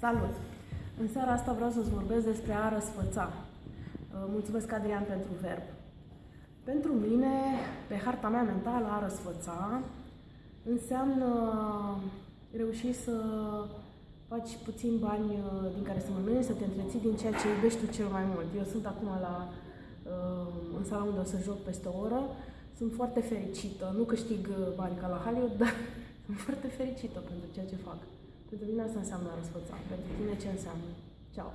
Salut! În seara asta vreau să-ți vorbesc despre a răsfăța. Uh, mulțumesc, Adrian, pentru verb. Pentru mine, pe harta mea mentală, a răsfăța înseamnă reuși să faci puțin bani uh, din care să mănânci, să te întreții din ceea ce iubești tu cel mai mult. Eu sunt acum la, uh, în sala unde o să joc peste o oră. Sunt foarte fericită. Nu câștig bani ca la Hollywood, dar sunt foarte fericită pentru ceea ce fac. Pentru mine asta înseamnă răsfăța. Pentru tine ce înseamnă? Ciao!